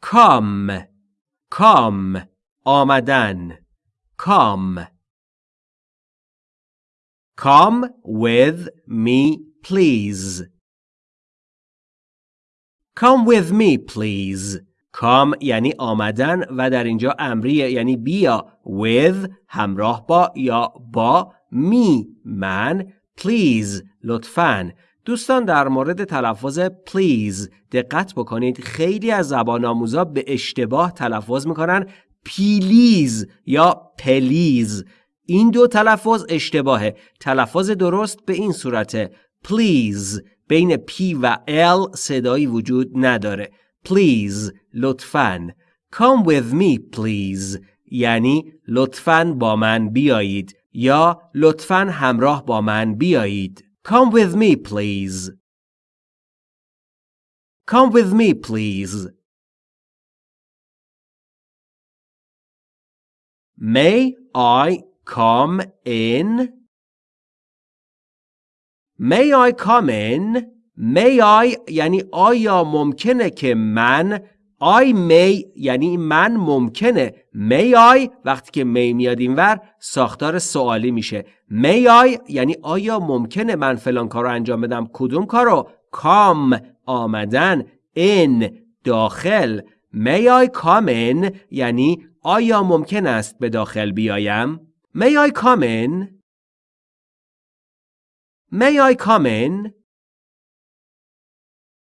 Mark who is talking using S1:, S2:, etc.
S1: come come آمدن come come with me please come with me please come یعنی آمدن و در اینجا امریه یعنی بیا with همراه با یا با می من please لطفاً دوستان در مورد تلفظ please دقت بکنید. خیلی از زبان آموزا به اشتباه تلفظ می‌کنن. پیلیز یا پلیز این دو تلفظ اشتباهه. تلفظ درست به این صورته please. بین P و L صدایی وجود نداره. please. لطفاً. come with me please. یعنی لطفاً با من بیایید یا لطفاً همراه با من بیایید. come with me please come with me please may I come in may I come in may I یعنی آیا ممکنه که من I may یعنی من ممکنه. May I وقتی که may میاد اینور ساختار سوالی میشه. May I یعنی آیا ممکنه من فلان کار رو انجام بدم؟ کدوم کار رو؟ Come آمدن. In داخل. May I come in یعنی آیا ممکن است به داخل بیایم؟ May I come in? May I come in?